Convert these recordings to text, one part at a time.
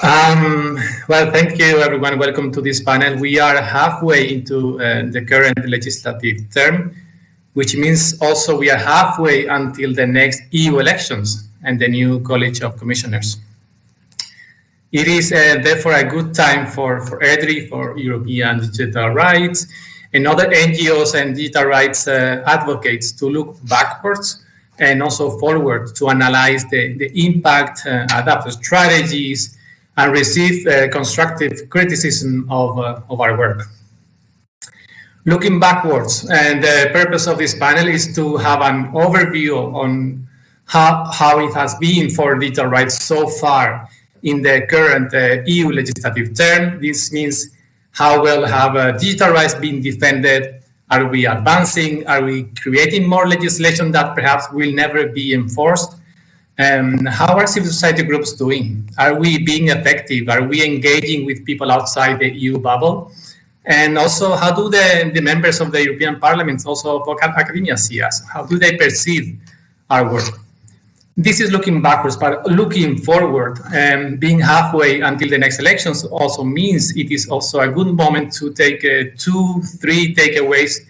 Um, well, thank you, everyone. Welcome to this panel. We are halfway into uh, the current legislative term, which means also we are halfway until the next EU elections and the new College of Commissioners. It is uh, therefore a good time for, for EDRI, for European digital rights, and other NGOs and digital rights uh, advocates to look backwards and also forward to analyze the, the impact, uh, adapt strategies, and receive uh, constructive criticism of, uh, of our work. Looking backwards, and the purpose of this panel is to have an overview on how, how it has been for digital rights so far in the current uh, EU legislative term. This means how well have uh, digital rights been defended? Are we advancing? Are we creating more legislation that perhaps will never be enforced? Um, how are civil society groups doing? Are we being effective? Are we engaging with people outside the EU bubble? And also, how do the, the members of the European Parliament, also of academia, see us? How do they perceive our work? This is looking backwards, but looking forward and um, being halfway until the next elections also means it is also a good moment to take uh, two, three takeaways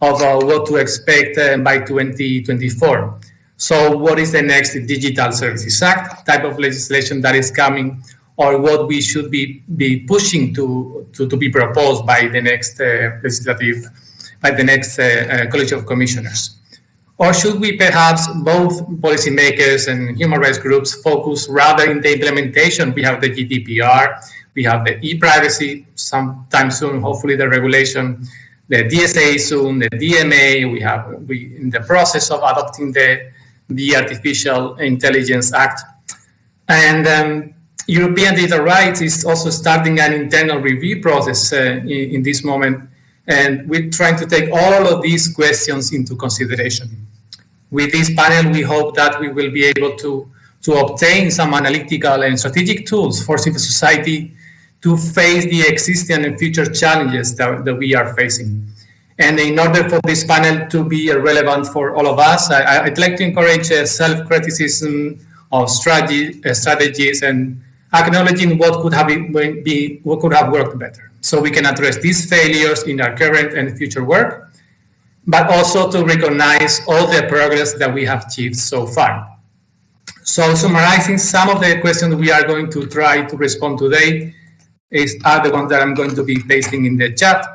of uh, what to expect uh, by 2024. So what is the next Digital Services Act type of legislation that is coming or what we should be, be pushing to, to, to be proposed by the next uh, legislative, by the next uh, uh, College of Commissioners? Or should we perhaps, both policymakers and human rights groups, focus rather in the implementation? We have the GDPR, we have the e-privacy sometime soon, hopefully the regulation, the DSA soon, the DMA, we have we in the process of adopting the the Artificial Intelligence Act. And um, European data rights is also starting an internal review process uh, in, in, this moment. And we're trying to take all of these questions into consideration. With this panel, we hope that we will be able to, to obtain some analytical and strategic tools for civil society to face the existing and future challenges that, that we are facing. And in order for this panel to be relevant for all of us, I, would like to encourage self-criticism of strategy, uh, strategies and acknowledging what could have been, be, what could have worked better. So we can address these failures in our current and future work, but also to recognize all the progress that we have achieved so far. So summarizing some of the questions we are going to try to respond today is, are the ones that I'm going to be pasting in the chat.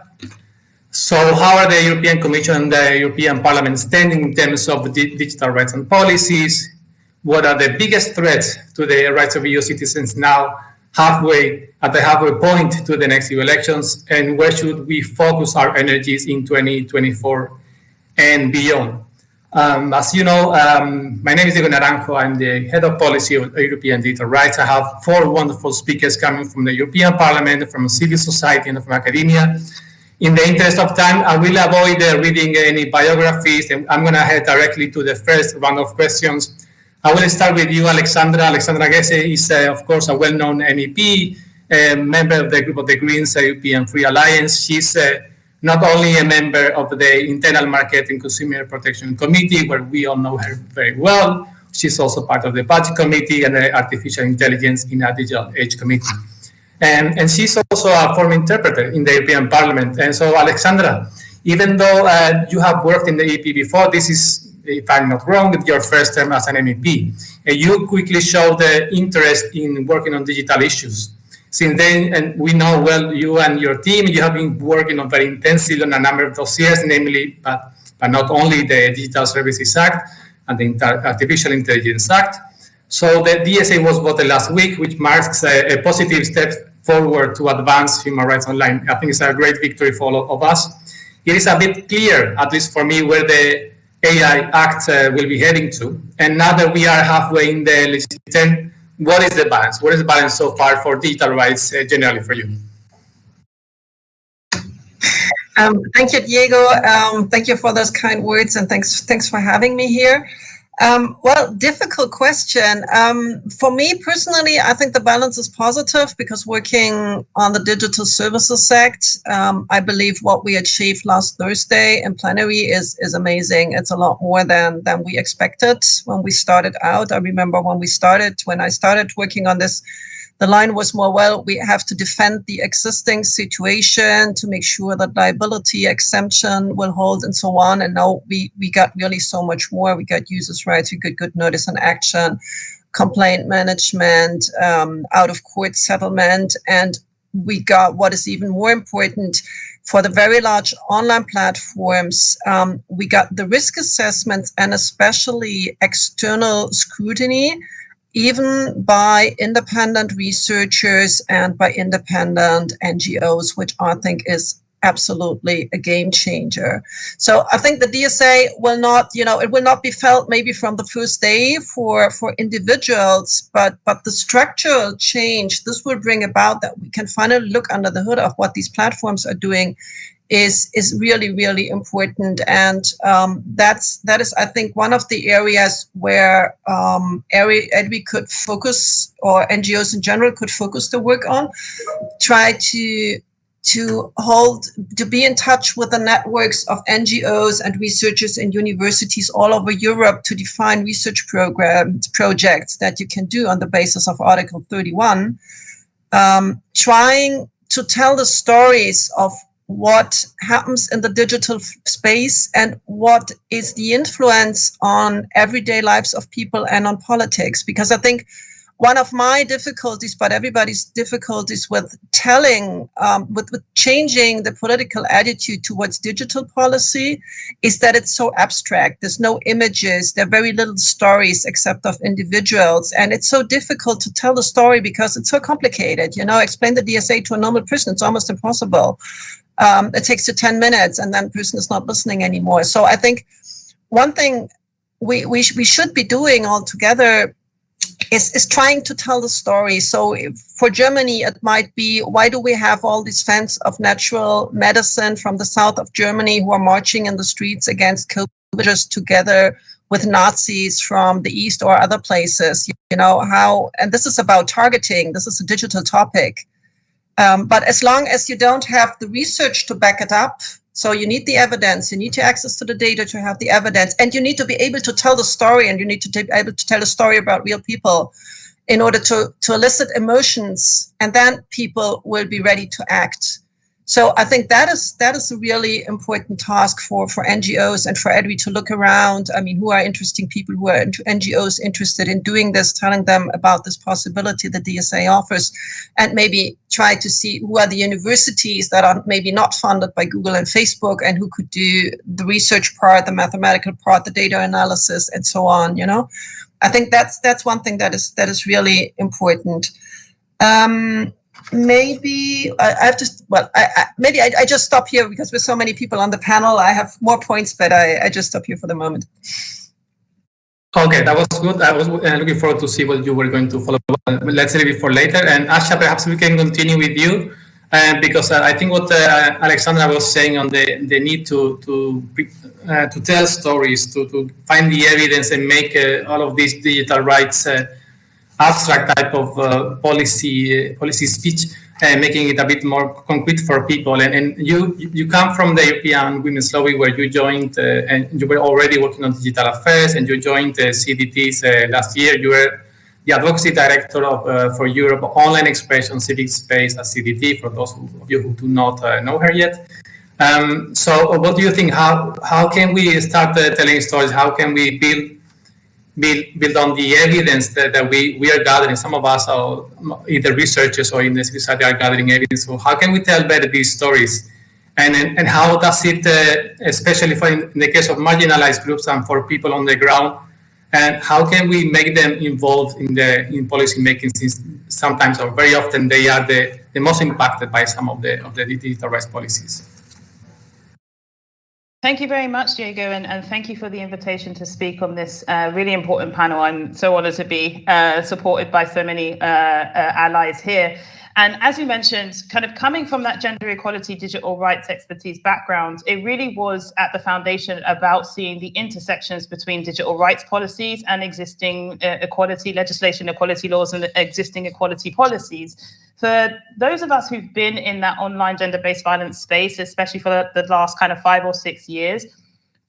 So how are the European Commission and the European Parliament standing in terms of digital rights and policies? What are the biggest threats to the rights of EU citizens now halfway at the halfway point to the next EU elections? And where should we focus our energies in 2024 and beyond? Um, as you know, um, my name is Diego Naranjo. I'm the head of policy of European digital rights. I have four wonderful speakers coming from the European Parliament, from civil society, and from academia. In the interest of time, I will avoid uh, reading any biographies, and I'm going to head directly to the first round of questions. I will start with you, Alexandra. Alexandra Geese is, uh, of course, a well-known MEP, a member of the group of the Greens European Free Alliance. She's uh, not only a member of the Internal Market and Consumer Protection Committee, where we all know her very well, she's also part of the Budget Committee and the Artificial Intelligence in a Digital Age Committee. And, and she's also a former interpreter in the European Parliament. And so, Alexandra, even though uh, you have worked in the EP before, this is, if I'm not wrong, your first term as an MEP. And you quickly showed the interest in working on digital issues. Since then, and we know well, you and your team, you have been working on very intensively on a number of dossiers, namely, but, but not only the Digital Services Act and the Artificial Intelligence Act, so the DSA was voted last week, which marks a, a, positive step forward to advance human rights online. I think it's a great victory for all of us. It is a bit clear, at least for me, where the AI Act uh, will be heading to. And now that we are halfway in the legislature, what is the balance? What is the balance so far for digital rights uh, generally for you? Um, thank you, Diego. Um, thank you for those kind words and thanks, thanks for having me here. Um, well, difficult question. Um, for me personally, I think the balance is positive because working on the Digital Services Act, um, I believe what we achieved last Thursday in plenary is is amazing. It's a lot more than than we expected when we started out. I remember when we started, when I started working on this the line was more, well, we have to defend the existing situation to make sure that liability exemption will hold and so on. And now we, we got really so much more. We got users' rights, we got good notice and action, complaint management, um, out of court settlement, and we got what is even more important for the very large online platforms, um, we got the risk assessments and especially external scrutiny, even by independent researchers and by independent NGOs, which I think is absolutely a game changer. So I think the DSA will not, you know, it will not be felt maybe from the first day for for individuals, but but the structural change this will bring about that we can finally look under the hood of what these platforms are doing is is really really important. And um, that's that is I think one of the areas where um, EDRI could focus or NGOs in general could focus the work on try to to hold, to be in touch with the networks of NGOs and researchers in universities all over Europe to define research programs, projects that you can do on the basis of Article 31, um, trying to tell the stories of what happens in the digital space and what is the influence on everyday lives of people and on politics. Because I think one of my difficulties, but everybody's difficulties with telling, um, with, with changing the political attitude towards digital policy is that it's so abstract. There's no images, there are very little stories except of individuals. And it's so difficult to tell the story because it's so complicated. You know, explain the DSA to a normal person, it's almost impossible. Um, it takes you 10 minutes and then the person is not listening anymore. So I think one thing we, we, sh we should be doing all together is, is trying to tell the story. So for Germany, it might be, why do we have all these fans of natural medicine from the south of Germany who are marching in the streets against COVID together with Nazis from the east or other places? You know, how, and this is about targeting, this is a digital topic. Um, but as long as you don't have the research to back it up, so you need the evidence, you need to access to the data to have the evidence, and you need to be able to tell the story, and you need to be able to tell a story about real people in order to, to elicit emotions, and then people will be ready to act. So I think that is that is a really important task for, for NGOs and for EDRI to look around. I mean, who are interesting people, who are NGOs interested in doing this, telling them about this possibility that DSA offers, and maybe try to see who are the universities that are maybe not funded by Google and Facebook and who could do the research part, the mathematical part, the data analysis, and so on. You know, I think that's that's one thing that is that is really important. Um, maybe I, I have to, well, I, I maybe I, I, just stop here because with so many people on the panel, I have more points, but I, I just stop here for the moment. Okay, that was good. I was uh, looking forward to see what you were going to follow up. Let's leave it for later. And Asha, perhaps we can continue with you uh, because uh, I think what uh, Alexandra was saying on the, the need to to uh, to tell stories, to, to find the evidence and make uh, all of these digital rights abstract type of uh, policy uh, policy speech, uh, making it a bit more concrete for people. And, and you you come from the European Women's Lobby, where you joined, and you were already working on digital affairs, and you joined the CDTs last year. You were the advocacy director of, uh, for Europe Online Expression Civic Space at CDT, for those of you who do not uh, know her yet. Um, so what do you think? How, how can we start uh, telling stories? How can we build build, build on the evidence that, that we, we are gathering. Some of us are either researchers or in the society are gathering evidence. So how can we tell better these stories? And, and, and how does it, uh, especially for in, in, the case of marginalized groups and for people on the ground, and how can we make them involved in the in policy making since sometimes or very often they are the, the most impacted by some of the of the digital rights policies? Thank you very much, Diego, and, and thank you for the invitation to speak on this uh, really important panel. I'm so honored to be uh, supported by so many uh, uh, allies here. And as you mentioned, kind of coming from that gender equality, digital rights expertise background, it really was at the foundation about seeing the intersections between digital rights policies and existing uh, equality legislation, equality laws, and existing equality policies. For those of us who've been in that online gender-based violence space, especially for the, last kind of five or six years,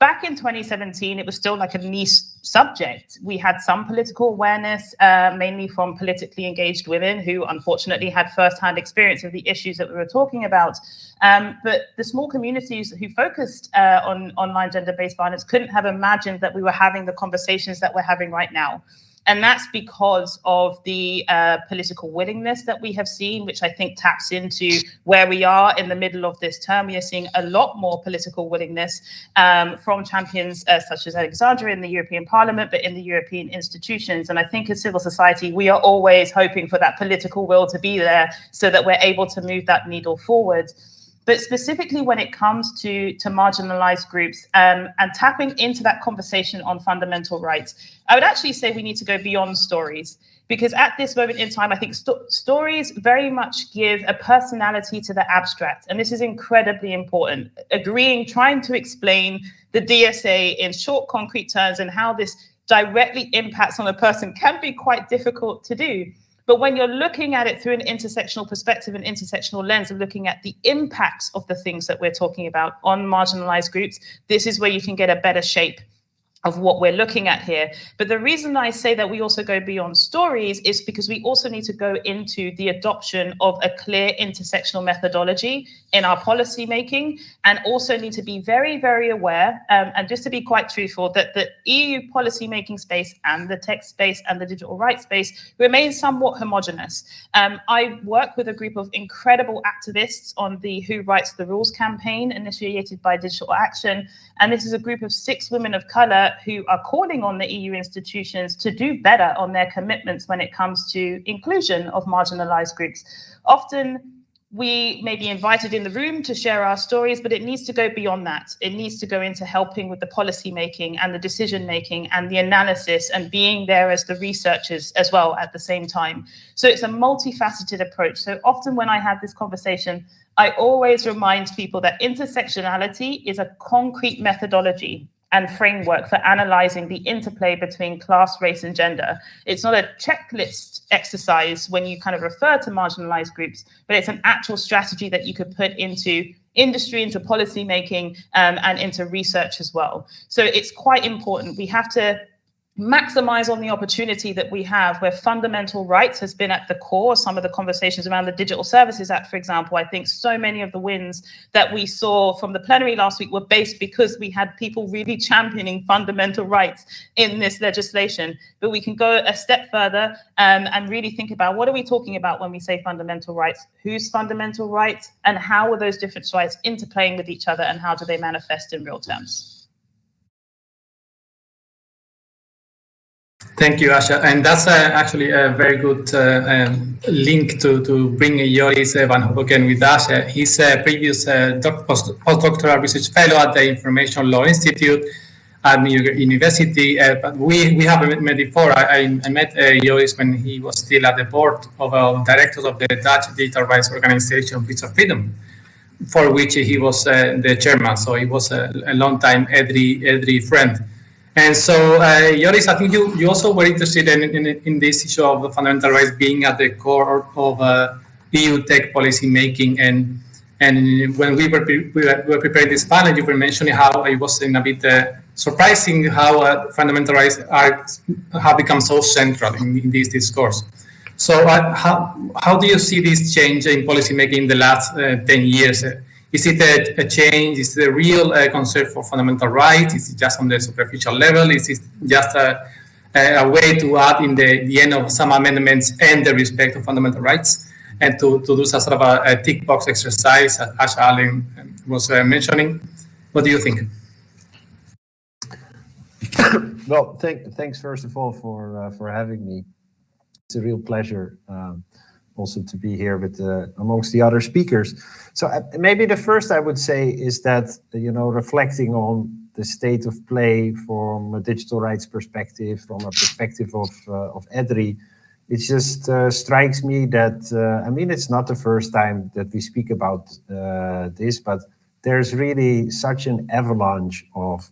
back in 2017, it was still like a niche subject. We had some political awareness, uh, mainly from politically engaged women who unfortunately had firsthand experience of the issues that we were talking about. Um, but the small communities who focused uh, on online gender-based violence couldn't have imagined that we were having the conversations that we're having right now. And that's because of the uh, political willingness that we have seen, which I think taps into where we are in the middle of this term. We are seeing a lot more political willingness um, from champions uh, such as Alexandra in the European Parliament, but in the European institutions. And I think as civil society, we are always hoping for that political will to be there so that we're able to move that needle forward but specifically when it comes to, to marginalized groups um, and tapping into that conversation on fundamental rights, I would actually say we need to go beyond stories because at this moment in time, I think st stories very much give a personality to the abstract. And this is incredibly important. Agreeing, trying to explain the DSA in short, concrete terms and how this directly impacts on a person can be quite difficult to do. But when you're looking at it through an intersectional perspective an intersectional lens of looking at the impacts of the things that we're talking about on marginalized groups, this is where you can get a better shape of what we're looking at here. But the reason I say that we also go beyond stories is because we also need to go into the adoption of a clear intersectional methodology in our policy making and also need to be very, very aware um, and just to be quite truthful that the EU policy making space and the tech space and the digital rights space remains somewhat homogenous. Um, I work with a group of incredible activists on the Who Writes the Rules campaign initiated by Digital Action. And this is a group of six women of color who are calling on the EU institutions to do better on their commitments when it comes to inclusion of marginalized groups. Often we may be invited in the room to share our stories, but it needs to go beyond that. It needs to go into helping with the policy making and the decision making and the analysis and being there as the researchers as well at the same time. So it's a multifaceted approach. So often when I have this conversation, I always remind people that intersectionality is a concrete methodology and framework for analyzing the interplay between class, race, and gender. It's not a checklist exercise when you kind of refer to marginalized groups, but it's an actual strategy that you could put into industry, into policy making, um, and into research as well. So it's quite important. We have to maximize on the opportunity that we have where fundamental rights has been at the core. Some of the conversations around the digital services act for example i think so many of the wins that we saw from the plenary last week were based because we had people really championing fundamental rights in this legislation. But we can go a step further um, and really think about what are we talking about when we say fundamental rights? Whose fundamental rights and how are those different rights interplaying with each other and how do they manifest in real terms Thank you, Asha. And that's uh, actually a very good uh, um, link to, to bring Joris Van Hoboken with us. Uh, he's a previous uh, post postdoctoral research fellow at the Information Law Institute at New York University. Uh, but we, we haven't met before. I, I met uh, Joris when he was still at the board of uh, directors of the Dutch digital rights organization, Bits of Freedom, for which he was the chairman. So he was a, a long time EDRI, EDRI friend. And so, uh, I think you, you also were interested in, in, in this issue of fundamental rights being at the core of uh, EU tech policy making. And and when we were, we were preparing this panel, you were mentioning how it was in a bit uh, surprising how uh, fundamental rights are have become so central in, in this discourse. So, uh, how how do you see this change in policy making in the last uh, ten years? Is it a, a change? Is it a real uh, concern for fundamental rights? Is it just on the superficial level? Is it just a, a way to add in the, the end of some amendments and the respect of fundamental rights and to, to do some sort of a, a tick box exercise, as Asha Allen was uh, mentioning? What do you think? well, thank, thanks first of all for uh, for having me. It's a real pleasure. Um, also to be here with uh, amongst the other speakers. So uh, maybe the first I would say is that, you know, reflecting on the state of play from a digital rights perspective, from a perspective of, uh, of EDRI, it just uh, strikes me that, uh, I mean, it's not the first time that we speak about uh, this, but there's really such an avalanche of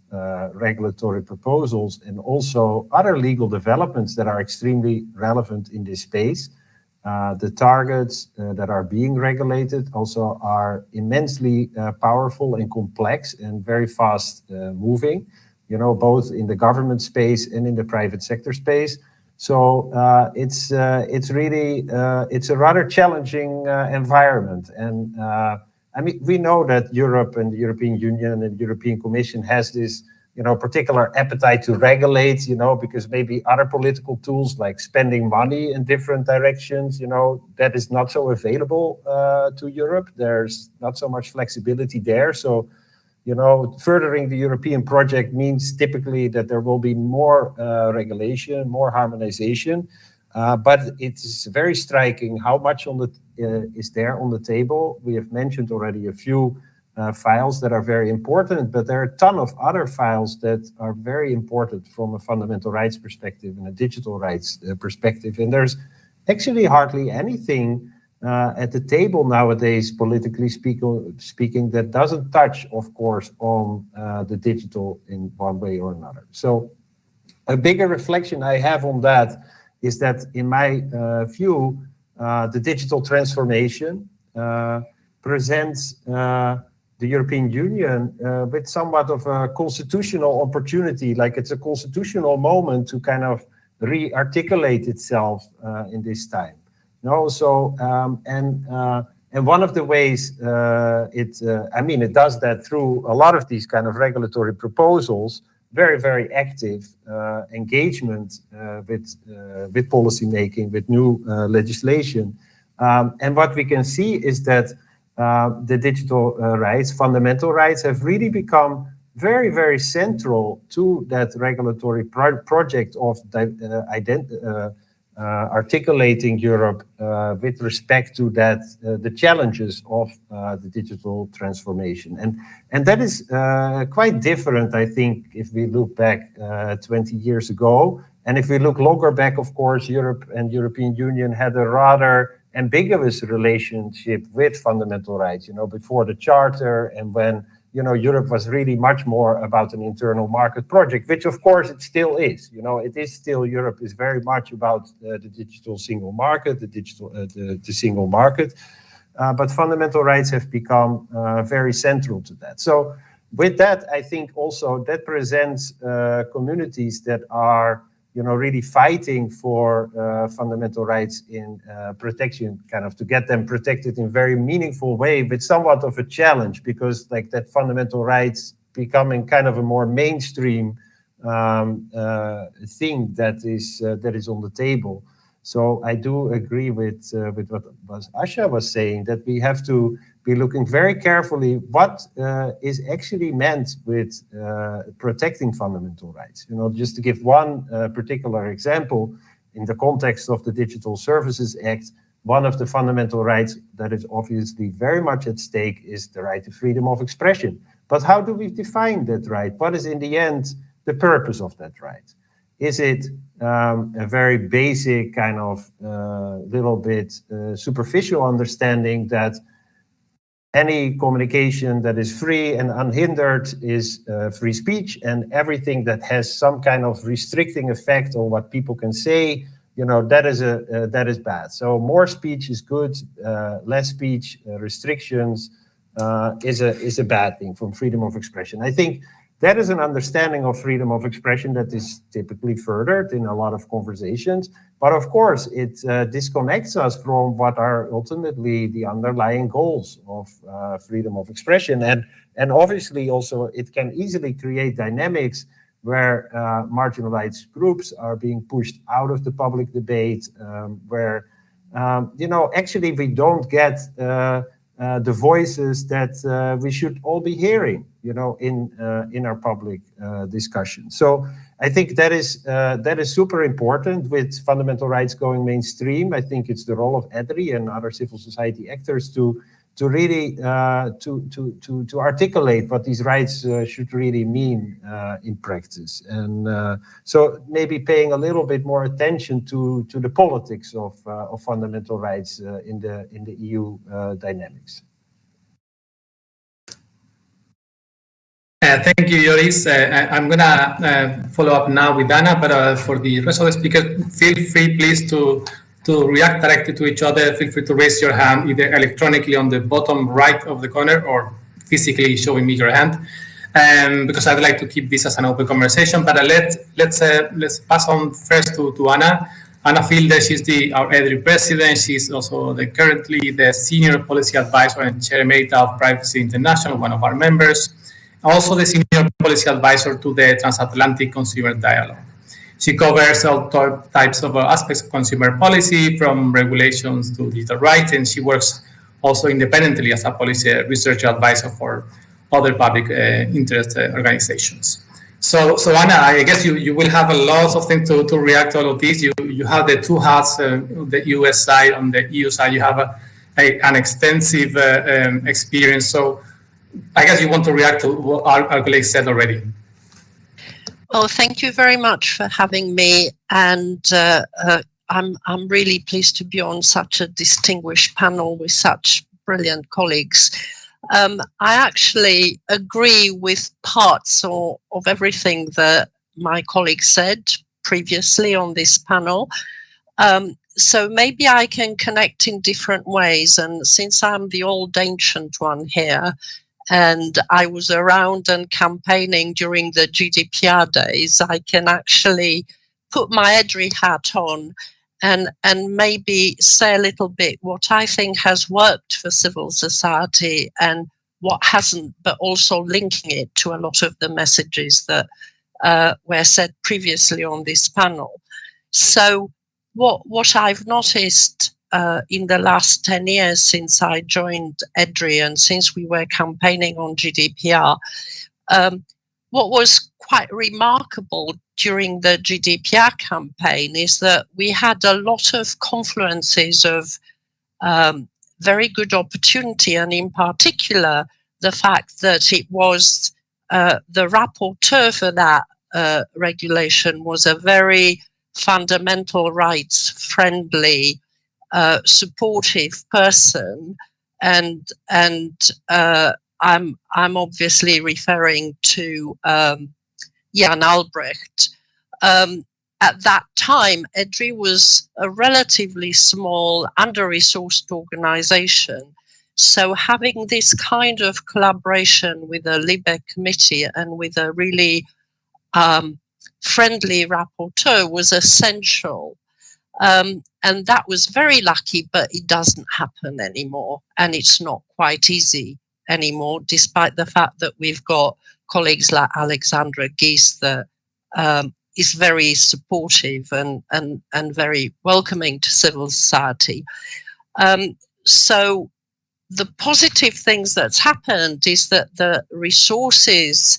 regulatory proposals and also other legal developments that are extremely relevant in this space the targets uh, that are being regulated also are immensely uh, powerful and complex and very fast uh, moving, you know, both in the government space and in the private sector space. So uh, it's uh, it's really it's a rather challenging environment. And I mean, we know that Europe and the European Union and European Commission has this you know, particular appetite to regulate, you know, because maybe other political tools like spending money in different directions, you know, that is not so available uh, to Europe. There's not so much flexibility there. So, you know, furthering the European project means typically that there will be more uh, regulation, more harmonization. Uh, but it's very striking how much on the uh, is there on the table. We have mentioned already a few uh, files that are very important, but there are a ton of other files that are very important from a fundamental rights perspective and a digital rights uh, perspective. And there's actually hardly anything uh, at the table nowadays, politically speak speaking, that doesn't touch, of course, on uh, the digital in one way or another. So a bigger reflection I have on that is that in my uh, view, uh, the digital transformation presents the European Union uh, with somewhat of a constitutional opportunity, like it's a constitutional moment to kind of re-articulate itself uh, in this time. No, so um, and uh, and one of the ways uh, it, uh, I mean, it does that through a lot of these kind of regulatory proposals, very very active uh, engagement with with policy making, with new legislation, um, and what we can see is that the digital uh, rights, fundamental rights, have really become very, very central to that regulatory pro project of uh, uh, articulating Europe uh, with respect to that uh, the challenges of the digital transformation. And, and that is quite different, I think, if we look back 20 years ago. And if we look longer back, of course, Europe and European Union had a rather ambiguous relationship with fundamental rights, you know, before the charter and when, you know, Europe was really much more about an internal market project, which of course it still is, you know, it is still, Europe is very much about uh, the digital single market, the digital, uh, the, the, single market. Uh, but fundamental rights have become uh, very central to that. So with that, I think also that presents uh, communities that are you know, really fighting for uh, fundamental rights in uh, protection, kind of to get them protected in very meaningful way, but somewhat of a challenge because like that fundamental rights becoming kind of a more mainstream um, uh, thing that is uh, that is on the table. So I do agree with uh, with what Asha was saying that we have to be looking very carefully what uh, is actually meant with uh, protecting fundamental rights. You know, just to give one uh, particular example, in the context of the Digital Services Act, one of the fundamental rights that is obviously very much at stake is the right to freedom of expression. But how do we define that right? What is in the end the purpose of that right? Is it um, a very basic kind of uh, little bit uh, superficial understanding that any communication that is free and unhindered is uh, free speech and everything that has some kind of restricting effect on what people can say you know that is a uh, that is bad. So more speech is good uh, less speech uh, restrictions uh, is a is a bad thing from freedom of expression. I think that is an understanding of freedom of expression that is typically furthered in a lot of conversations. But of course, it uh, disconnects us from what are ultimately the underlying goals of uh, freedom of expression. And, and obviously also it can easily create dynamics where uh, marginalized groups are being pushed out of the public debate, um, where, um, you know, actually we don't get uh, uh, the voices that uh, we should all be hearing, you know, in uh, in our public uh, discussion. So I think that is uh, that is super important with fundamental rights going mainstream. I think it's the role of EDRI and other civil society actors to to really uh, to, to, to, to articulate what these rights uh, should really mean uh, in practice. And so maybe paying a little bit more attention to, to the politics of, of fundamental rights in, the, in the EU dynamics. Thank you, Joris. I, am going to follow up now with Anna, but for the rest of the speakers, feel free, please, to to react directly to each other, feel free to raise your hand either electronically on the bottom right of the corner or physically showing me your hand. Um, because I'd like to keep this as an open conversation. But uh, let, let's, uh, let's pass on first to, to Anna. Anna Fielder, she's the, our EDRI president. She's also the, currently the senior policy advisor and chair emerita of Privacy International, one of our members. Also the senior policy advisor to the Transatlantic Consumer Dialogue. She covers all types of uh, aspects of consumer policy, from regulations to digital rights, and she works also independently as a policy research advisor for other public uh, interest uh, organizations. So, so Anna, I guess you, you will have a lot of things to, to react to all of this. You, you have the two hats, uh, the US side, on the EU side, you have a, a an extensive uh, um, experience. So I guess you want to react to what our, our colleagues said already. Well, thank you very much for having me. And uh, uh, I'm, I'm really pleased to be on such a distinguished panel with such brilliant colleagues. Um, I actually agree with parts or, of everything that my colleague said previously on this panel. Um, so maybe I can connect in different ways. And since I'm the old ancient one here, and I was around and campaigning during the GDPR days, I can actually put my EDRI hat on and, and maybe say a little bit what I think has worked for civil society and what hasn't, but also linking it to a lot of the messages that uh, were said previously on this panel. So what, what I've noticed uh, in the last 10 years since I joined EDRI and since we were campaigning on GDPR, um, what was quite remarkable during the GDPR campaign is that we had a lot of confluences of um, very good opportunity and in particular the fact that it was uh, the rapporteur for that uh, regulation was a very fundamental rights friendly uh, supportive person, and and uh, I'm I'm obviously referring to um, Jan Albrecht. Um, at that time, EDRI was a relatively small, under-resourced organization. So having this kind of collaboration with a LIBE committee and with a really um, friendly rapporteur was essential. Um, and that was very lucky, but it doesn't happen anymore. And it's not quite easy anymore, despite the fact that we've got colleagues like Alexandra Geese that um, is very supportive and, and, and very welcoming to civil society. Um, so the positive things that's happened is that the resources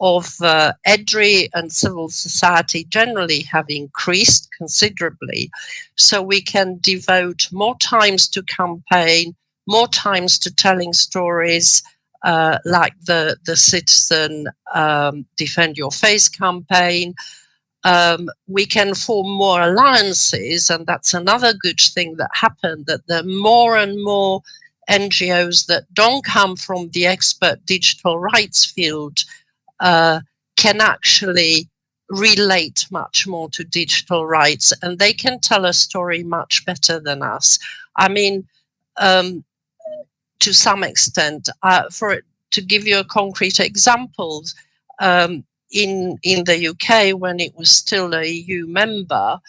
of uh, EDRI and civil society generally have increased considerably. So we can devote more times to campaign, more times to telling stories, uh, like the, the Citizen um, Defend Your Face campaign. Um, we can form more alliances, and that's another good thing that happened, that the more and more NGOs that don't come from the expert digital rights field uh, can actually relate much more to digital rights and they can tell a story much better than us. I mean, um, to some extent, uh, for to give you a concrete example, um, in in the UK when it was still a EU member,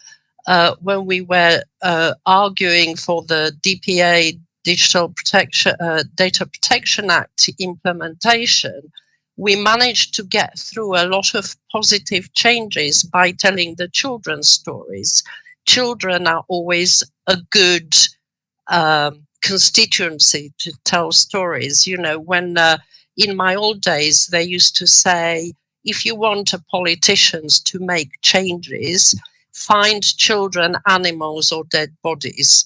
uh, when we were uh, arguing for the DPA Digital Protection uh, Data Protection Act implementation, we managed to get through a lot of positive changes by telling the children's stories. Children are always a good um, constituency to tell stories. You know, when uh, in my old days, they used to say, if you want politicians to make changes, find children, animals, or dead bodies.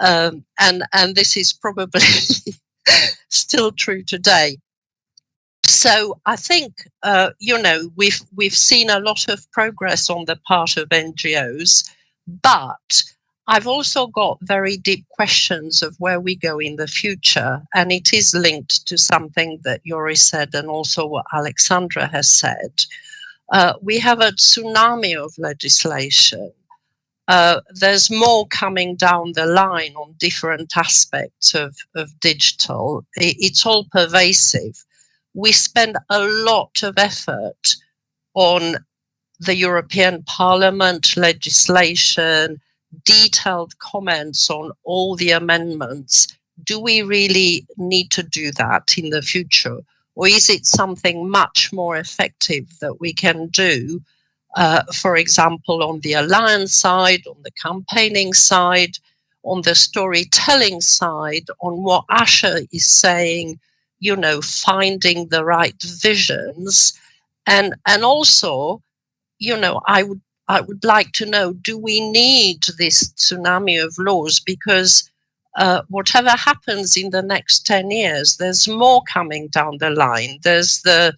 Um, and, and this is probably still true today so I think uh, you know we've we've seen a lot of progress on the part of NGOs, but I've also got very deep questions of where we go in the future, and it is linked to something that Yuri said and also what Alexandra has said. Uh, we have a tsunami of legislation. uh, there's more coming down the line on different aspects of, of digital. It, it's all pervasive. We spend a lot of effort on the European Parliament legislation, detailed comments on all the amendments. Do we really need to do that in the future? Or is it something much more effective that we can do uh, for example, on the alliance side, on the campaigning side, on the storytelling side, on what Asha is saying, you know, finding the right visions. And, and also, you know, I would, I would like to know, do we need this tsunami of laws? Because uh, whatever happens in the next 10 years, there's more coming down the line. There's the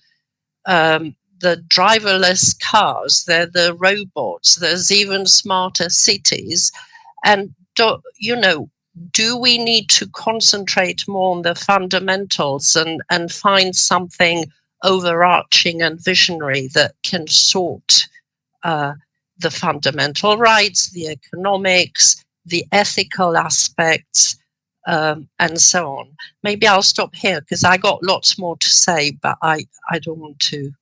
um, the driverless cars, they're the robots, there's even smarter cities. And, you know, do we need to concentrate more on the fundamentals and, and find something overarching and visionary that can sort uh, the fundamental rights, the economics, the ethical aspects, um, and so on. Maybe I'll stop here because I got lots more to say, but I, I don't want to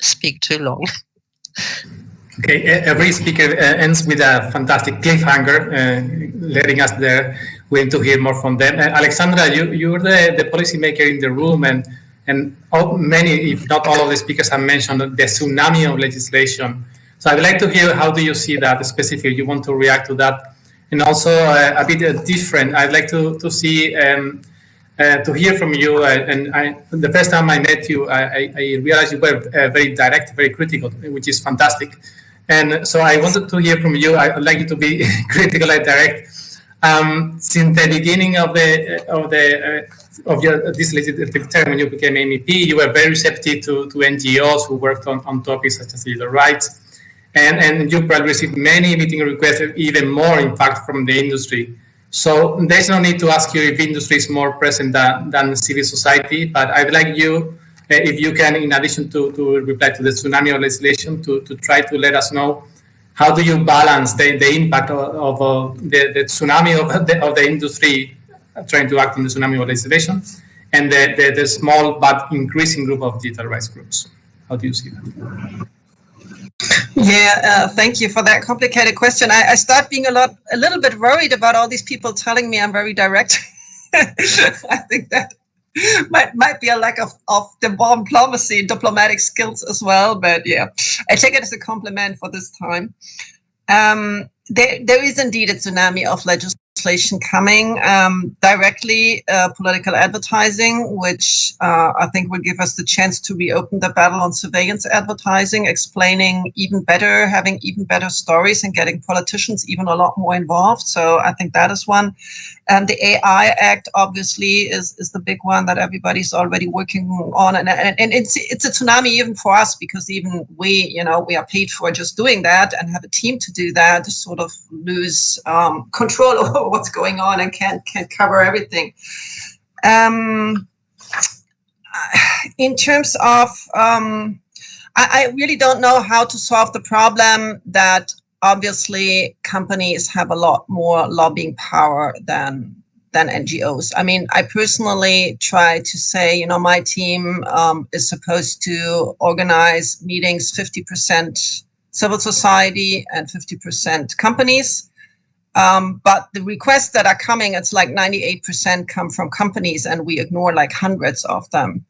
speak too long. Okay, every speaker uh, ends with a fantastic cliffhanger, uh, letting us there waiting to hear more from them. Uh, Alexandra, you, you're the, the policymaker in the room, and and all, many, if not all of the speakers have mentioned the tsunami of legislation. So I'd like to hear how do you see that specifically? You want to react to that? And also uh, a bit uh, different, I'd like to, to see um, uh, to hear from you. Uh, and I, the first time I met you, I, I realized you were uh, very direct, very critical, which is fantastic. And so I wanted to hear from you. I would like you to be critical and direct. Um, since the beginning of the of the uh, of your this legislative term, when you became MEP, you were very receptive to, to NGOs who worked on, on topics such as user rights, and and you probably received many meeting requests, even more, in fact, from the industry. So there's no need to ask you if industry is more present than, than civil society, but I'd like you, uh, if you can, in addition to, to reply to the tsunami legislation, to, to try to let us know how do you balance the, the impact of, of the, the tsunami of the, of the industry trying to act on the tsunami legislation and the, the, the small but increasing group of digital rights groups. How do you see that? Yeah, uh, thank you for that complicated question. I, I, start being a lot, a little bit worried about all these people telling me I'm very direct. I think that might might be a lack of of diplomacy, diplomatic skills as well. But yeah, I take it as a compliment for this time. Um, there, there is indeed a tsunami of legislation legislation coming um, directly, uh, political advertising, which uh, I think will give us the chance to reopen the battle on surveillance advertising, explaining even better, having even better stories and getting politicians even a lot more involved. So I think that is one. And the AI Act obviously is, is the big one that everybody's already working on. And, and, and it's, it's a tsunami even for us because even we, you know, we are paid for just doing that and have a team to do that, sort of lose um, control what's going on and can't, can't cover everything. Um, in terms of, um, I, I really don't know how to solve the problem that obviously companies have a lot more lobbying power than than NGOs. I mean, I personally try to say, you know, my team um, is supposed to organize meetings 50% civil society and 50% companies. Um, but the requests that are coming, it's like 98% come from companies and we ignore like hundreds of them.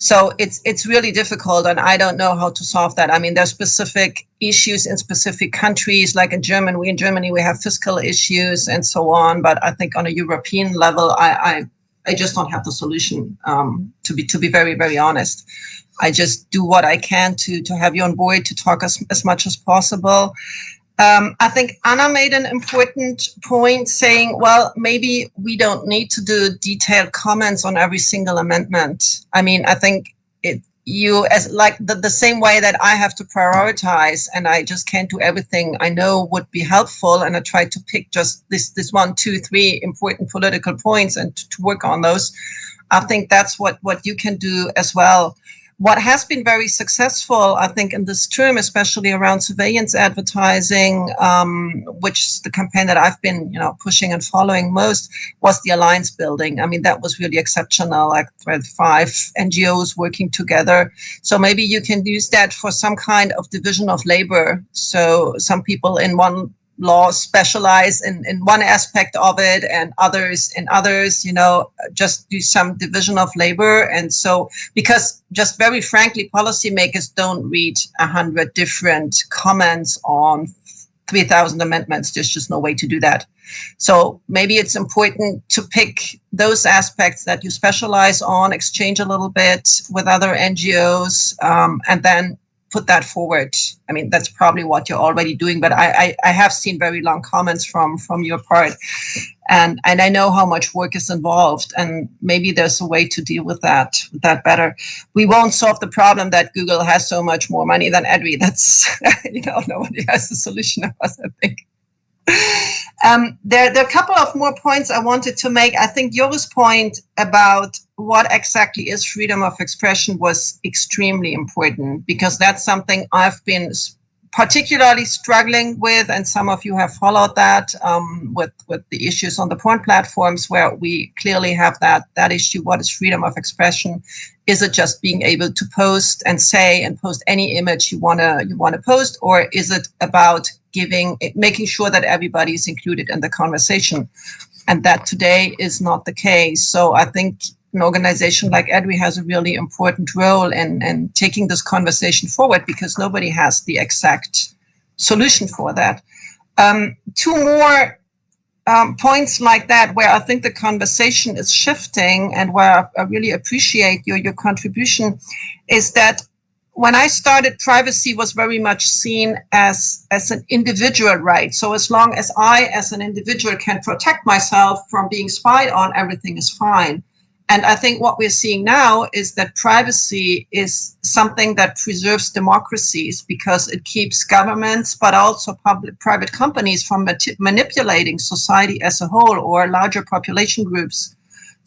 So it's it's really difficult, and I don't know how to solve that. I mean, there's specific issues in specific countries, like in Germany. We in Germany we have fiscal issues and so on. But I think on a European level, I I, I just don't have the solution. Um, to be to be very very honest, I just do what I can to to have you on board to talk as as much as possible. Um, I think Anna made an important point saying, well, maybe we don't need to do detailed comments on every single amendment. I mean, I think it you as like the, the same way that I have to prioritize and I just can't do everything I know would be helpful. And I try to pick just this, this one, two, three important political points and to, to work on those. I think that's what, what you can do as well. What has been very successful, I think, in this term, especially around surveillance advertising, um, which is the campaign that I've been, you know, pushing and following most, was the alliance building. I mean, that was really exceptional, like five NGOs working together. So maybe you can use that for some kind of division of labor. So some people in one law specialize in, in one aspect of it and others in others, you know, just do some division of labor. And so, because just very frankly, policymakers don't read a hundred different comments on 3,000 amendments. There's just no way to do that. So maybe it's important to pick those aspects that you specialize on, exchange a little bit with other NGOs, um, and then put that forward. I mean, that's probably what you're already doing, but I, I, I, have seen very long comments from from your part, and and I know how much work is involved, and maybe there's a way to deal with that with that better. We won't solve the problem that Google has so much more money than EDRI. That's you know nobody has a solution of us. I think. Um, there, there are a couple of more points I wanted to make. I think Joris' point about what exactly is freedom of expression was extremely important because that's something I've been particularly struggling with, and some of you have followed that um, with with the issues on the porn platforms, where we clearly have that that issue. What is freedom of expression? Is it just being able to post and say and post any image you wanna you wanna post, or is it about giving making sure that everybody is included in the conversation? And that today is not the case. So I think an organization like EDRI has a really important role in, in taking this conversation forward because nobody has the exact solution for that. Um, two more um, points like that where I think the conversation is shifting and where I really appreciate your, your contribution is that when I started, privacy was very much seen as, as an individual right. So as long as I, as an individual, can protect myself from being spied on, everything is fine. And I think what we're seeing now is that privacy is something that preserves democracies because it keeps governments, but also public private companies from manipulating society as a whole or larger population groups.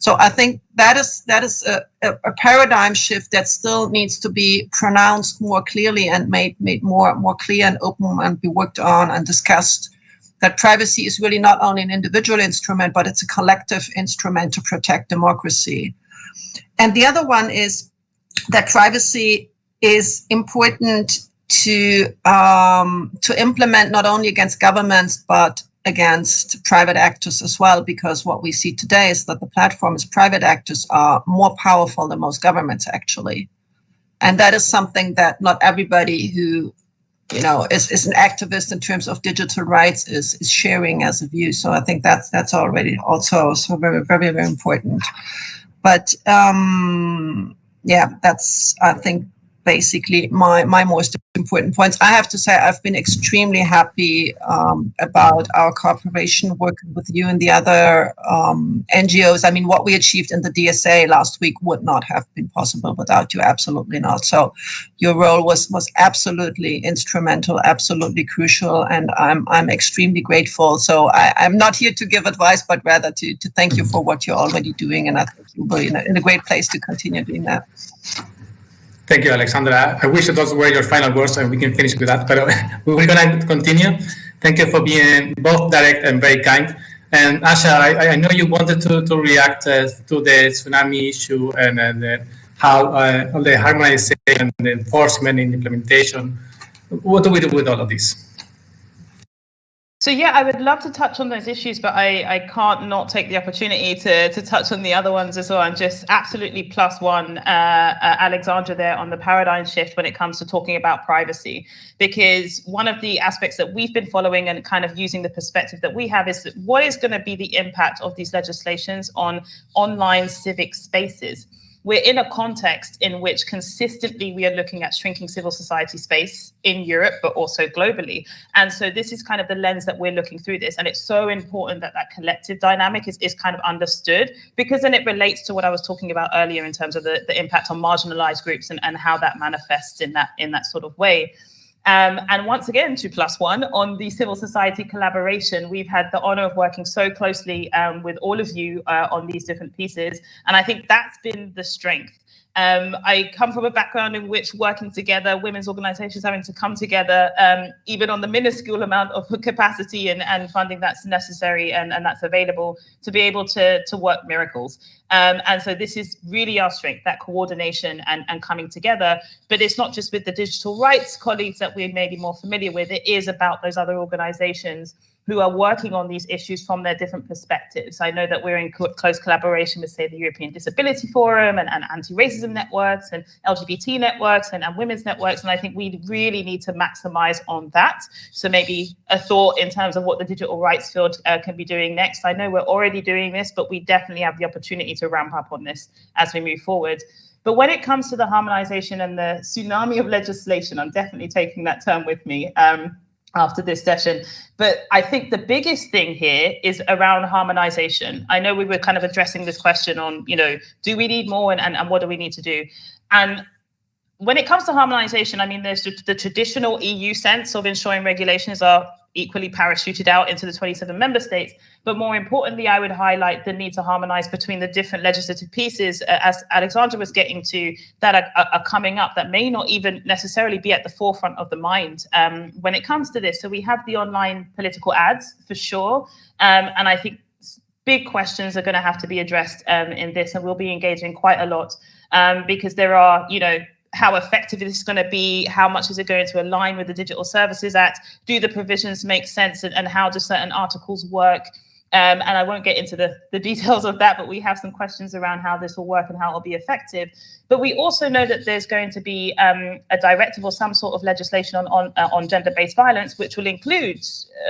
So I think that is that is a, a, paradigm shift that still needs to be pronounced more clearly and made made more more clear and open and be worked on and discussed that privacy is really not only an individual instrument, but it's a collective instrument to protect democracy. And the other one is that privacy is important to um, to implement not only against governments but against private actors as well because what we see today is that the platforms private actors are more powerful than most governments actually and that is something that not everybody who you know, is, is an activist in terms of digital rights is, is sharing as a view. So I think that's that's already also so very very very important. But um, yeah, that's I think basically my my most important points. I have to say I've been extremely happy um, about our cooperation working with you and the other um, NGOs. I mean, what we achieved in the DSA last week would not have been possible without you. Absolutely not. So your role was was absolutely instrumental, absolutely crucial, and I'm I'm extremely grateful. So I, I'm not here to give advice, but rather to to thank you for what you're already doing, and I think you'll be in a, in a great place to continue doing that. Thank you, Alexandra. I wish those were your final words and we can finish with that, but uh, we're going to continue. Thank you for being both direct and very kind. And Asha, I, I know you wanted to, to react uh, to the tsunami issue and, and uh, how uh, the harmonization and enforcement and implementation. What do we do with all of this? So yeah, I would love to touch on those issues, but I, I can't not take the opportunity to, to touch on the other ones as well. And just absolutely plus one, uh, uh, Alexandra there on the paradigm shift when it comes to talking about privacy, because one of the aspects that we've been following and kind of using the perspective that we have is that what is going to be the impact of these legislations on online civic spaces we're in a context in which consistently we are looking at shrinking civil society space in Europe, but also globally. And so this is kind of the lens that we're looking through this. And it's so important that that collective dynamic is, is kind of understood because then it relates to what I was talking about earlier in terms of the, the impact on marginalized groups and, and how that manifests in that in that sort of way. Um, and once again, two plus one on the civil society collaboration. We've had the honor of working so closely um, with all of you uh, on these different pieces. And I think that's been the strength Um, I come from a background in which working together, women's organizations having to come together, um, even on the minuscule amount of capacity and, and funding that's necessary and, and that's available to be able to, to work miracles. Um, and so this is really our strength, that coordination and, and coming together. But it's not just with the digital rights colleagues that we may be more familiar with, it is about those other organizations who are working on these issues from their different perspectives. I know that we're in co close collaboration with, say, the European Disability Forum and, and anti-racism networks and LGBT networks and, and women's networks. And I think we really need to maximize on that. So maybe a thought in terms of what the digital rights field uh, can be doing next. I know we're already doing this, but we definitely have the opportunity to ramp up on this as we move forward. But when it comes to the harmonization and the tsunami of legislation, I'm definitely taking that term with me. Um, after this session. But I think the biggest thing here is around harmonization. I know we were kind of addressing this question on, you know, do we need more and, and, and what do we need to do? And when it comes to harmonization, I mean, there's the traditional EU sense of ensuring regulations are equally parachuted out into the 27 member states. But more importantly, I would highlight the need to harmonize between the different legislative pieces, uh, as Alexandra was getting to, that are, are, coming up that may not even necessarily be at the forefront of the mind um, when it comes to this. So we have the online political ads for sure. Um, and I think big questions are going to have to be addressed um, in this, and we'll be engaging quite a lot um, because there are, you know, how effective this is going to be? How much is it going to align with the Digital Services Act? Do the provisions make sense? And, and how do certain articles work? Um, and I won't get into the, the details of that, but we have some questions around how this will work and how it will be effective. But we also know that there's going to be um, a directive or some sort of legislation on on, uh, on gender-based violence, which will include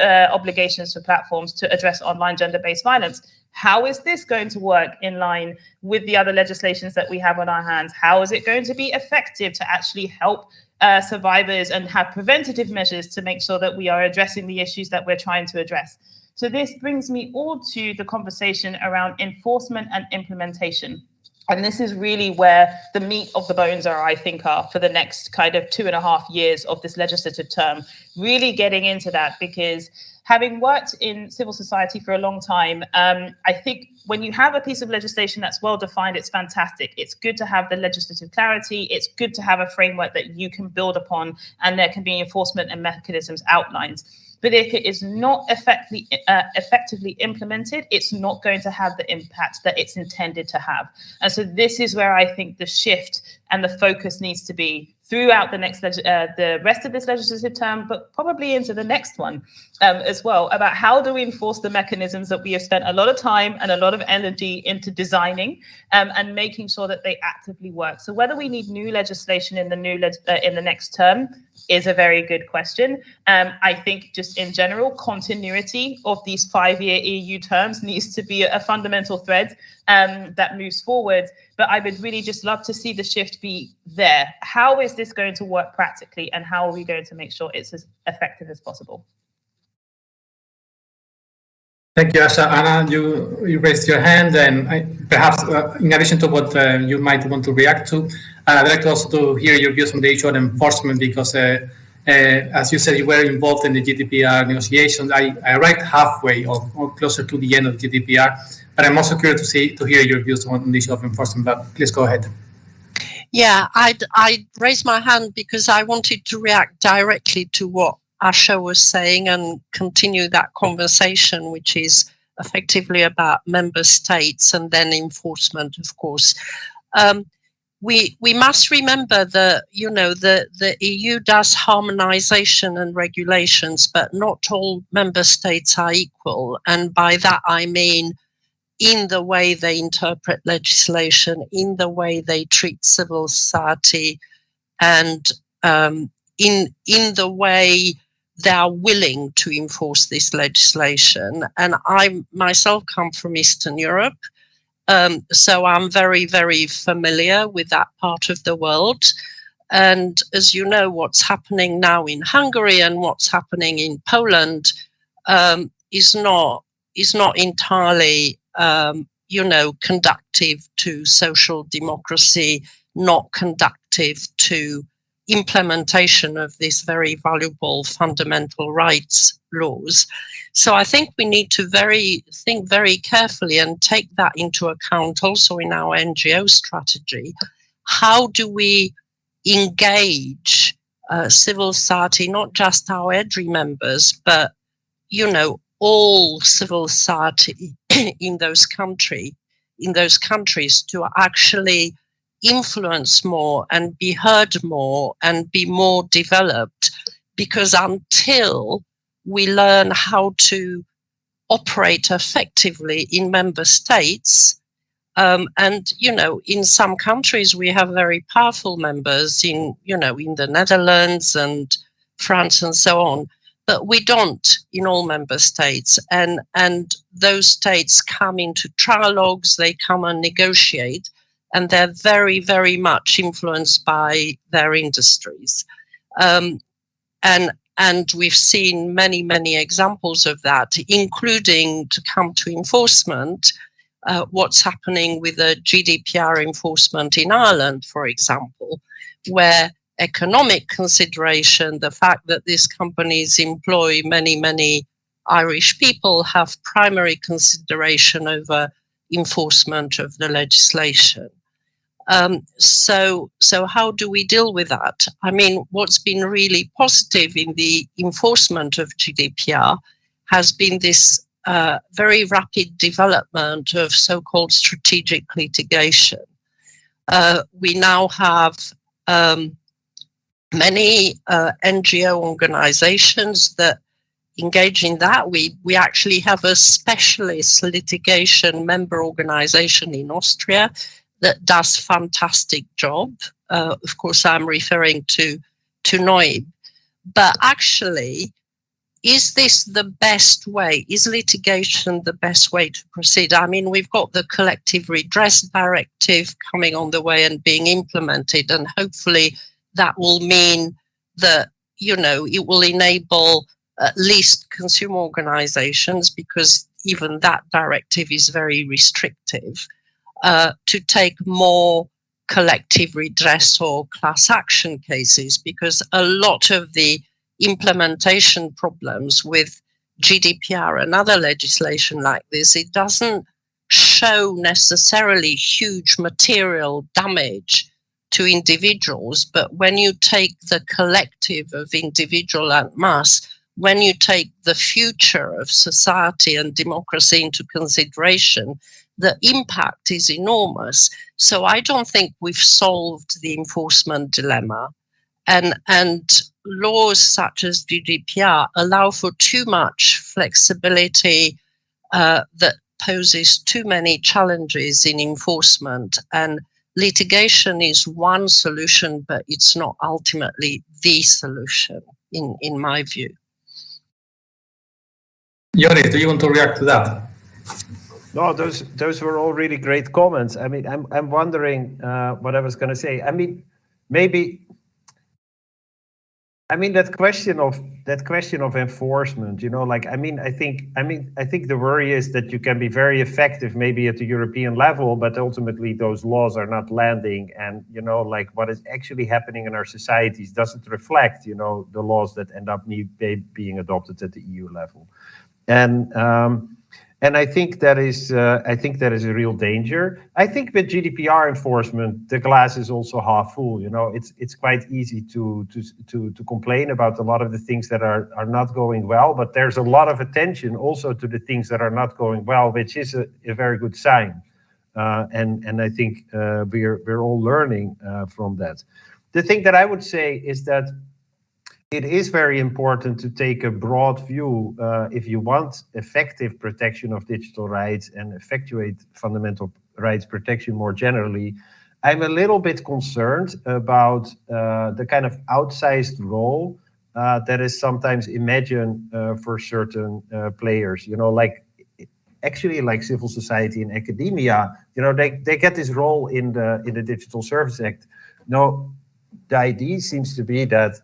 uh, obligations for platforms to address online gender-based violence. How is this going to work in line with the other legislations that we have on our hands? How is it going to be effective to actually help uh, survivors and have preventative measures to make sure that we are addressing the issues that we're trying to address? So this brings me all to the conversation around enforcement and implementation. And this is really where the meat of the bones are, I think, are for the next kind of two and a half years of this legislative term, really getting into that because having worked in civil society for a long time, um, I think when you have a piece of legislation that's well defined, it's fantastic. It's good to have the legislative clarity. It's good to have a framework that you can build upon, and there can be enforcement and mechanisms outlined. But if it is not effectively uh, effectively implemented, it's not going to have the impact that it's intended to have. And so this is where I think the shift and the focus needs to be throughout the next uh, the rest of this legislative term, but probably into the next one um, as well, about how do we enforce the mechanisms that we have spent a lot of time and a lot of energy into designing um, and making sure that they actively work. So whether we need new legislation in the new uh, in the next term is a very good question. Um, I think just in general, continuity of these five-year EU terms needs to be a fundamental thread um, that moves forward. But I would really just love to see the shift be there. How is this going to work practically, and how are we going to make sure it's as effective as possible? Thank you, Asha. Anna, you, you raised your hand, and I, perhaps uh, in addition to what uh, you might want to react to, uh, I'd like to also to hear your views on the issue of enforcement because, uh, uh, as you said, you were involved in the GDPR negotiations. I, I arrived halfway or, or, closer to the end of GDPR, but I'm also curious to see to hear your views on the issue of enforcement. But please go ahead. Yeah, I I raised my hand because I wanted to react directly to what Asha was saying and continue that conversation, which is effectively about member states and then enforcement, of course. Um, we we must remember that you know the the EU does harmonization and regulations, but not all member states are equal, and by that I mean in the way they interpret legislation, in the way they treat civil society, and um, in in the way they are willing to enforce this legislation. And I myself come from Eastern Europe, um, so I'm very, very familiar with that part of the world. And as you know, what's happening now in Hungary and what's happening in Poland um, is not is not entirely, um, you know, conductive to social democracy, not conductive to implementation of these very valuable fundamental rights laws. So I think we need to very think very carefully and take that into account also in our NGO strategy. how do we engage uh, civil society, not just our EDRI members, but you know all civil society in those country in those countries to actually influence more and be heard more and be more developed. Because until we learn how to operate effectively in member states um, and you know in some countries we have very powerful members in you know in the netherlands and france and so on but we don't in all member states. And and those states come into trilogues, they come and negotiate and they're very very much influenced by their industries. Um, and and we've seen many many examples of that including to come to enforcement uh, what's happening with the GDPR enforcement in Ireland, for example, where economic consideration, the fact that these companies employ many, many Irish people have primary consideration over enforcement of the legislation. Um, so, so how do we deal with that? I mean, what's been really positive in the enforcement of GDPR has been this uh, very rapid development of so-called strategic litigation. Uh, we now have um, many uh, NGO organizations that engage in that. We, we actually have a specialist litigation member organization in Austria that does fantastic job. Uh, of course, I'm referring to, to noyb. But actually, is this the best way? Is litigation the best way to proceed? I mean, we've got the collective redress directive coming on the way and being implemented, and hopefully that will mean that, you know, it will enable at least consumer organizations, because even that directive is very restrictive, uh, to take more collective redress or class action cases, because a lot of the implementation problems with GDPR and other legislation like this, it doesn't show necessarily huge material damage to individuals, but when you take the collective of individual and mass, when you take the future of society and democracy into consideration, the impact is enormous. So I don't think we've solved the enforcement dilemma. And, and laws such as GDPR allow for too much flexibility uh, that poses too many challenges in enforcement and litigation is one solution, but it's not ultimately the solution in, in my view. Joris, do you want to react to that? No, those those were all really great comments. I mean, I'm I'm wondering uh, what I was going to say. I mean, maybe I mean that question of that question of enforcement, you know, like I mean, I think I mean I think the worry is that you can be very effective maybe at the European level, but ultimately those laws are not landing, and you know, like what is actually happening in our societies doesn't reflect, you know, the laws that end up being adopted at the EU level, and um, and I think that is uh, I think that is a real danger. I think with GDPR enforcement, the glass is also half full. You know, it's it's quite easy to to to to complain about a lot of the things that are are not going well, but there's a lot of attention also to the things that are not going well, which is a, a very good sign. Uh, and and I think uh, we're we're all learning uh, from that. The thing that I would say is that it is very important to take a broad view uh, if you want effective protection of digital rights and effectuate fundamental rights protection more generally. I'm a little bit concerned about uh, the kind of outsized role uh, that is sometimes imagined uh, for certain uh, players. You know, like actually like civil society and academia. You know, they they get this role in the in the Digital Service Act. No, the idea seems to be that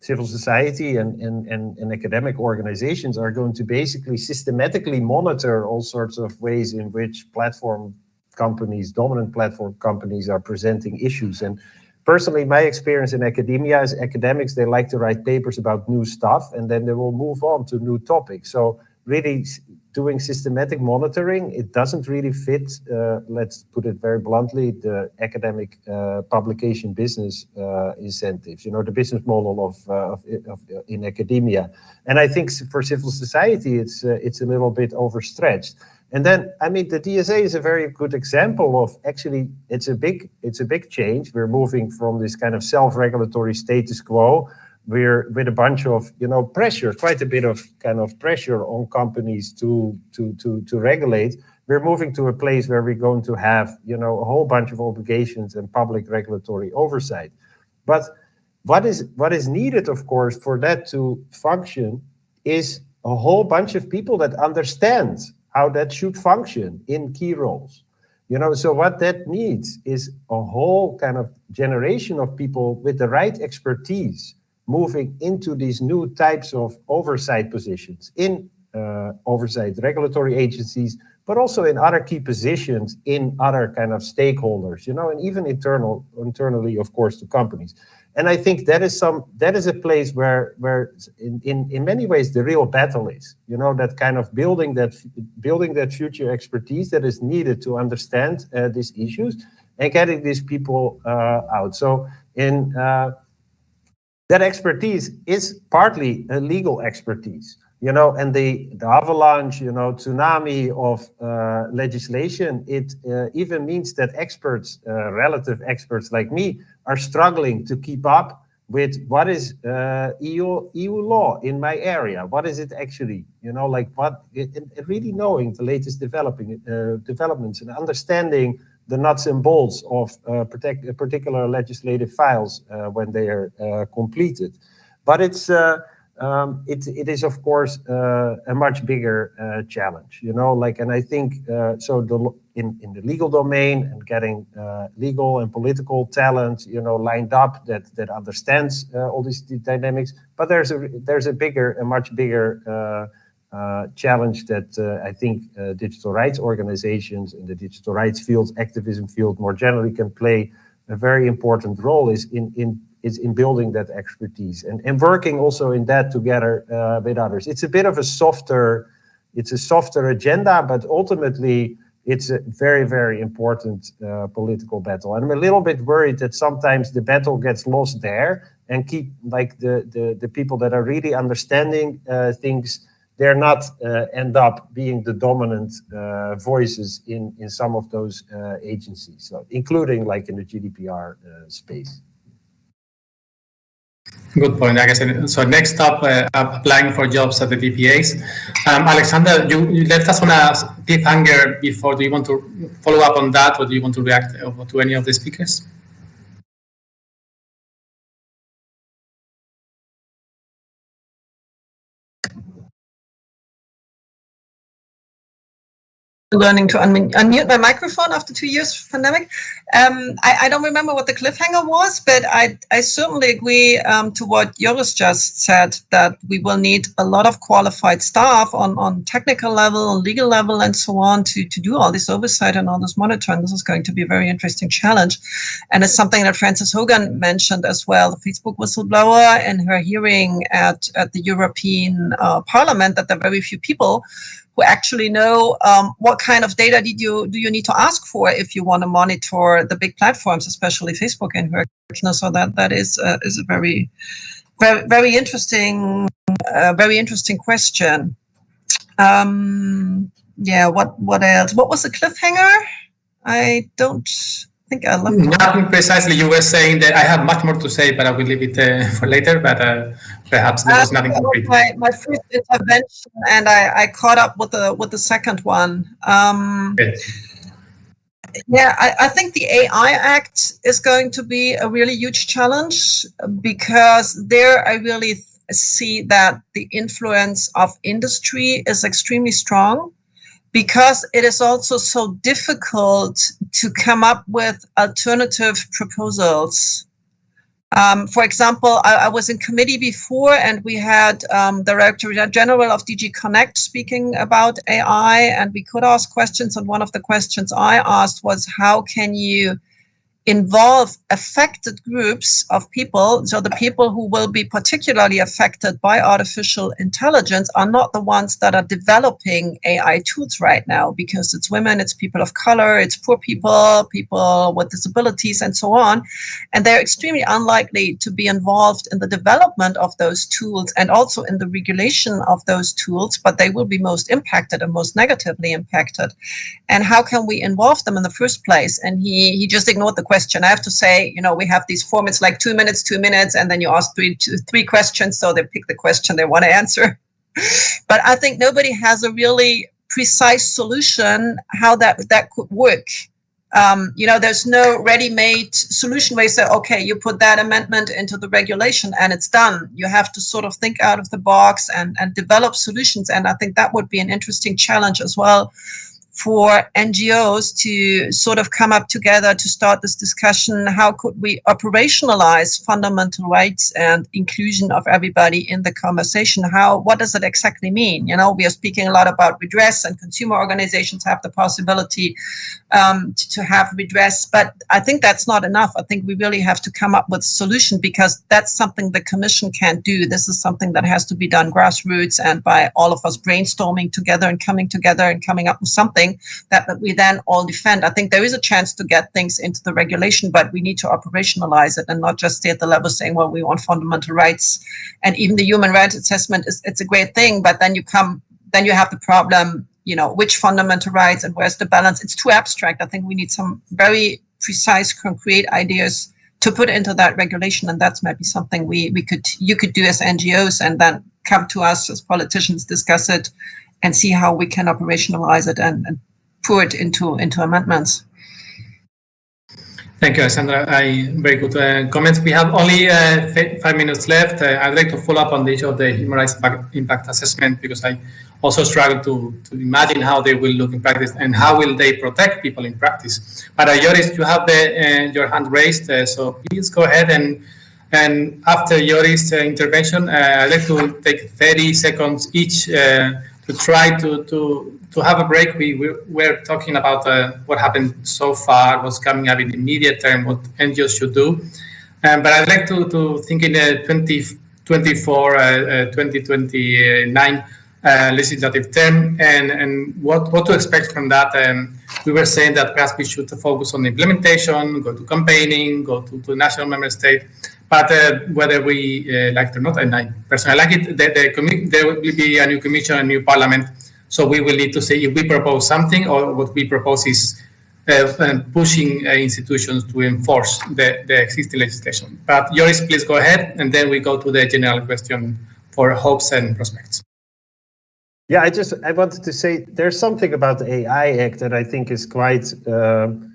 civil society and, and, and, and, academic organizations are going to basically systematically monitor all sorts of ways in which platform companies, dominant platform companies are presenting issues. And personally, my experience in academia is academics, they like to write papers about new stuff and then they will move on to new topics. So really doing systematic monitoring, it doesn't really fit, uh, let's put it very bluntly, the academic uh, publication business uh, incentives, you know, the business model of, uh, of, of, in academia. And I think for civil society, it's, uh, it's a little bit overstretched. And then, I mean, the DSA is a very good example of actually, it's a big, it's a big change. We're moving from this kind of self-regulatory status quo we're with a bunch of you know pressure, quite a bit of kind of pressure on companies to to to to regulate. We're moving to a place where we're going to have you know a whole bunch of obligations and public regulatory oversight. But what is what is needed, of course, for that to function is a whole bunch of people that understand how that should function in key roles. You know, so what that needs is a whole kind of generation of people with the right expertise moving into these new types of oversight positions in uh, oversight regulatory agencies, but also in other key positions in other kind of stakeholders, you know, and even internal, internally, of course, to companies. And I think that is some that is a place where where in, in, in many ways the real battle is, you know, that kind of building that building that future expertise that is needed to understand uh, these issues and getting these people uh, out. So in uh, that expertise is partly a legal expertise you know and the the avalanche you know tsunami of uh, legislation it uh, even means that experts uh, relative experts like me are struggling to keep up with what is uh, EU EU law in my area. What is it actually you know like what it, it really knowing the latest developing uh, developments and understanding the nuts and bolts of uh, protect, particular legislative files uh, when they are uh, completed. But it's um, it, it is of course uh, a much bigger uh, challenge, you know, like, and I think uh, so the, in, in the legal domain and getting legal and political talent, you know, lined up that, that understands all these dynamics, but there's a, there's a bigger, a much bigger challenge that uh, I think uh, digital rights organizations in the digital rights field, activism field more generally can play a very important role is in, in is in building that expertise and, and working also in that together uh, with others. It's a bit of a softer, it's a softer agenda, but ultimately it's a very, very important uh, political battle. And I'm a little bit worried that sometimes the battle gets lost there and keep like the, the, the people that are really understanding uh, things they're not uh, end up being the dominant uh, voices in, in some of those uh, agencies, so including like in the GDPR space. Good point. I guess so. Next up, uh, applying for jobs at the DPAs. Um, Alexandra, you, you, left us on a cliffhanger before. Do you want to follow up on that, or do you want to react to any of the speakers? Learning to unmute, my microphone after two years of pandemic. Um, I, I, don't remember what the cliffhanger was, but I, I certainly agree um, to what Joris just said, that we will need a lot of qualified staff on, on technical level, legal level, and so on to, to do all this oversight and all this monitoring. This is going to be a very interesting challenge. And it's something that Frances Haugen mentioned as well, the Facebook whistleblower and her hearing at, at the European uh, Parliament, that there are very few people who actually know um, what kind of data did you do you need to ask for if you want to monitor the big platforms, especially Facebook and her. So that that is uh, is a very very very interesting uh, very interesting question. Um, yeah, what what else? What was the cliffhanger? I don't think I left. Nothing precisely. You were saying that I have much more to say, but I will leave it uh, for later. But uh, perhaps there was uh, nothing concrete. My, my first intervention, and I, I caught up with the with the second one. Um, Yeah, I, I think the AI Act is going to be a really huge challenge because there I really see that the influence of industry is extremely strong because it is also so difficult to come up with alternative proposals. Um, for example, I, I, was in committee before and we had um, the Director General of DG Connect speaking about AI and we could ask questions and one of the questions I asked was how can you involve affected groups of people. So the people who will be particularly affected by artificial intelligence are not the ones that are developing AI tools right now because it's women, it's people of color, it's poor people, people with disabilities, and so on. And they're extremely unlikely to be involved in the development of those tools and also in the regulation of those tools, but they will be most impacted and most negatively impacted. And how can we involve them in the first place? And he, he just ignored the question question. I have to say, you know, we have these formats like two minutes, two minutes, and then you ask three, two, three questions. So they pick the question they want to answer. but I think nobody has a really precise solution how that that could work. Um, you know, there's no ready-made solution where you say, okay, you put that amendment into the regulation and it's done. You have to sort of think out of the box and, and develop solutions. And I think that would be an interesting challenge as well for NGOs to sort of come up together to start this discussion. How could we operationalize fundamental rights and inclusion of everybody in the conversation? How, what does it exactly mean? You know, we are speaking a lot about redress and consumer organizations have the possibility um, to, have redress, but I think that's not enough. I think we really have to come up with a solution because that's something the commission can't do. This is something that has to be done grassroots and by all of us brainstorming together and coming together and coming up with something something that, that we then all defend. I think there is a chance to get things into the regulation, but we need to operationalize it and not just stay at the level saying, well, we want fundamental rights. And even the human rights assessment is it's a great thing, but then you come, then you have the problem, you know, which fundamental rights and where's the balance? It's too abstract. I think we need some very precise, concrete ideas to put into that regulation and that's maybe something we we could you could do as ngos and then come to us as politicians discuss it and see how we can operationalize it and, and it into into amendments. Thank you, Alessandra. I, very good uh, comments. We have only uh, five minutes left. Uh, I'd like to follow up on the issue of the human rights impact, assessment because I also struggle to, to imagine how they will look in practice and how will they protect people in practice. But uh, Joris, you have the, uh, your hand raised, uh, so please go ahead and and after Joris' intervention, I'd like to take 30 seconds each to try to to to have a break. We, we were talking about uh, what happened so far, what's coming up in the immediate term, what NGOs should do. Um, but I'd like to, to think in the 2024, uh, uh, 2029 uh, legislative term and, and what, what to expect from that. Um, we were saying that perhaps we should focus on implementation, go to campaigning, go to, to national member state. But uh, whether we uh, like it or not, and I personally like it, the, the there will be a new commission, a new parliament. So we will need to say if we propose something or what we propose is uh, pushing uh, institutions to enforce the, the existing legislation. But Joris, please go ahead, and then we go to the general question for hopes and prospects. Yeah, I just I wanted to say there's something about the AI Act that I think is quite um,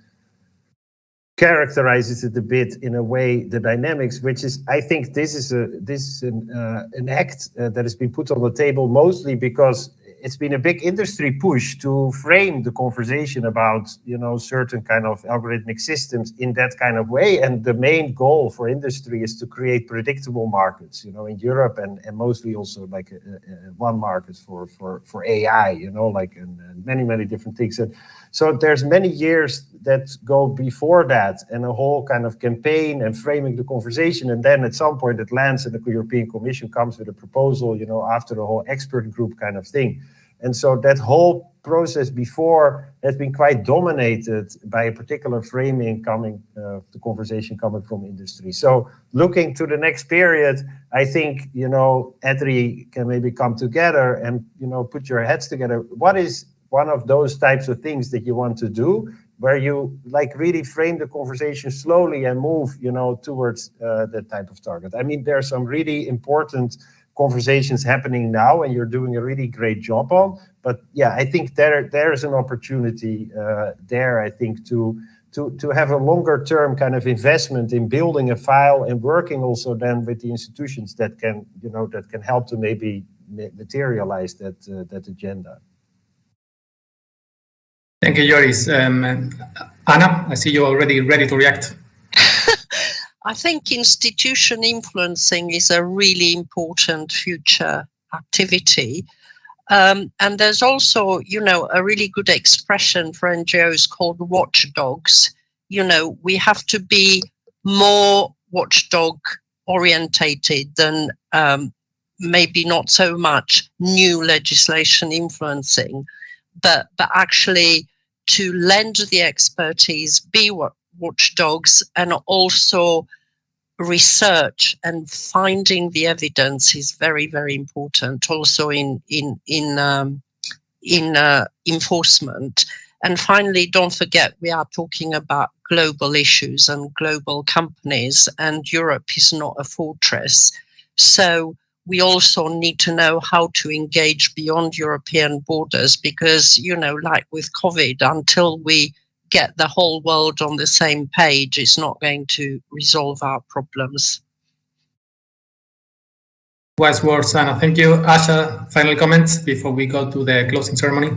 characterizes it a bit in a way the dynamics which is i think this is a this is an, uh, an act uh, that has been put on the table mostly because it's been a big industry push to frame the conversation about you know certain kind of algorithmic systems in that kind of way. And the main goal for industry is to create predictable markets you know in europe and, and mostly also like a, a, one market for for for ai you know like and, and many many different things. And so there's many years that go before that and a whole kind of campaign and framing the conversation. And then at some point it lands and the European Commission comes with a proposal, you know, after the whole expert group kind of thing. And so that whole process before has been quite dominated by a particular framing coming, uh, the conversation coming from industry. So looking to the next period, I think, you know, EDRI can maybe come together and, you know, put your heads together. What is one of those types of things that you want to do where you like really frame the conversation slowly and move you know towards uh, that type of target. I mean there are some really important conversations happening now and you're doing a really great job on but yeah i think there there's an opportunity uh, there i think to to to have a longer term kind of investment in building a file and working also then with the institutions that can you know that can help to maybe materialize that uh, that agenda Thank you, Joris. Um, Anna, I see you're already ready to react. I think institution influencing is a really important future activity. Um, and there's also, you know, a really good expression for NGOs called watchdogs. you know, we have to be more watchdog orientated than um, maybe not so much new legislation influencing, but but actually to lend the expertise, be watchdogs, and also research and finding the evidence is very very important. Also in in in um, in uh, enforcement. And finally, don't forget we are talking about global issues and global companies, and Europe is not a fortress. So we also need to know how to engage beyond European borders because, you know, like with COVID, until we get the whole world on the same page, it's not going to resolve our problems. Wise words, Anna. Thank you. Asha, final comments before we go to the closing ceremony?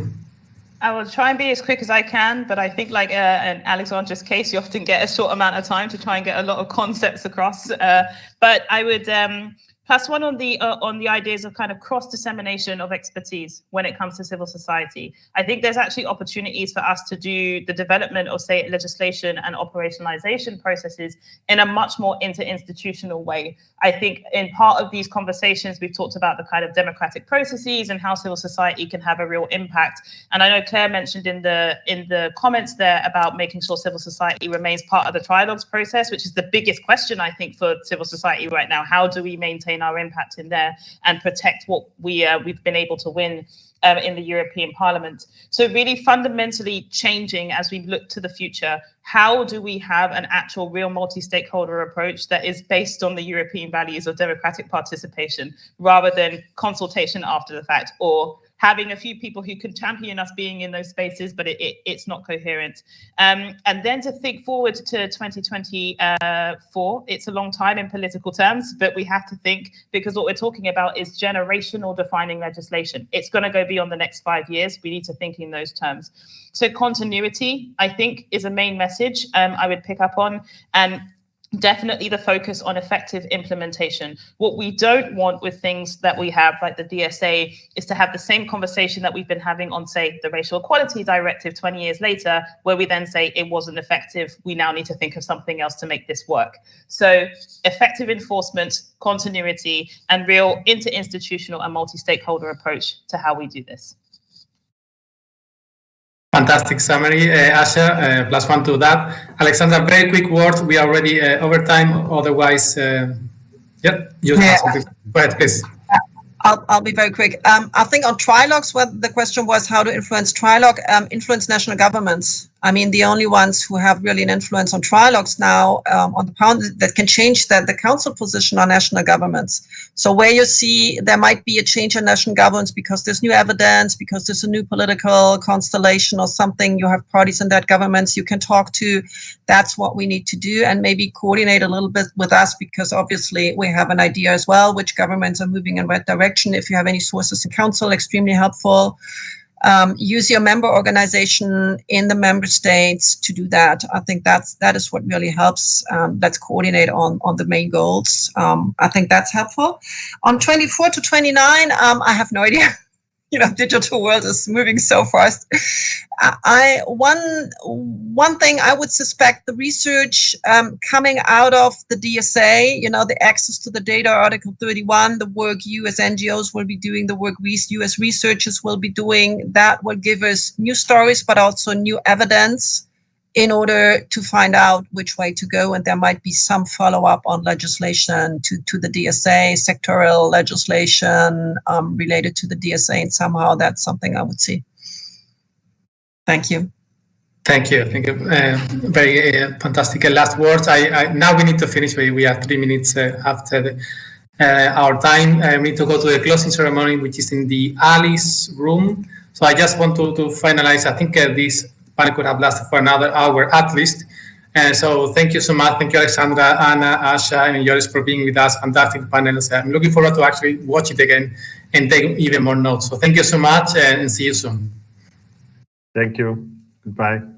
I will try and be as quick as I can, but I think like uh, in Alexandra's case, you often get a short amount of time to try and get a lot of concepts across. Uh, but I would um, plus one on the uh, on the ideas of kind of cross dissemination of expertise when it comes to civil society. I think there's actually opportunities for us to do the development of say legislation and operationalization processes in a much more interinstitutional way. I think in part of these conversations we've talked about the kind of democratic processes and how civil society can have a real impact. And I know Claire mentioned in the in the comments there about making sure civil society remains part of the trilogues process, which is the biggest question I think for civil society right now. How do we maintain our impact in there and protect what we uh, we've been able to win um, in the European Parliament. So really fundamentally changing as we look to the future, how do we have an actual real multi-stakeholder approach that is based on the European values of democratic participation rather than consultation after the fact or having a few people who can champion us being in those spaces, but it, it, it's not coherent. Um, and then to think forward to 2024, it's a long time in political terms, but we have to think because what we're talking about is generational defining legislation. It's going to go beyond the next five years. We need to think in those terms. So continuity, I think, is a main message um, I would pick up on. And definitely the focus on effective implementation. What we don't want with things that we have, like the DSA, is to have the same conversation that we've been having on, say, the Racial Equality Directive 20 years later, where we then say it wasn't effective. We now need to think of something else to make this work. So effective enforcement, continuity, and real interinstitutional and multi-stakeholder approach to how we do this. Fantastic summary, uh, Asha. Uh, plus one to that. Alexandra, very quick words. We are already uh, over time. Otherwise, uh, yeah, you yeah. Go ahead, please. I'll, I'll be very quick. Um, I think on trilogues, where the question was how to influence trilogue, um, influence national governments. I mean, the only ones who have really an influence on trilogues now um, on the pound that can change the, the council position are national governments. So where you see there might be a change in national governments because there's new evidence, because there's a new political constellation or something, you have parties in that governments you can talk to. That's what we need to do and maybe coordinate a little bit with us because obviously we have an idea as well which governments are moving in what direction. If you have any sources in council, extremely helpful um, use your member organization in the member states to do that. I think that's that is what really helps. Um, let's coordinate on on the main goals. Um, I think that's helpful. On 24 to 29, um, I have no idea. you know digital world is moving so fast. I one one thing i would suspect the research um, coming out of the dsa you know the access to the data article 31 the work you as ngos will be doing the work we as researchers will be doing that will give us new stories but also new evidence in order to find out which way to go. And there might be some follow up on legislation to, to the DSA, sectoral legislation um, related to the DSA. And somehow that's something I would see. Thank you. Thank you. Thank you. Uh, very uh, fantastic uh, last words. I, I, now we need to finish. We, we are three minutes uh, after the, uh, our time. Uh, we need to go to the closing ceremony, which is in the Alice room. So I just want to, to finalize. I think this panel could have lasted for another hour at least. And so thank you so much. Thank you, Alexandra, Anna, Asha, and Joris for being with us. Fantastic panels. I'm looking forward to actually watch it again and take even more notes. So thank you so much and see you soon. Thank you. Goodbye.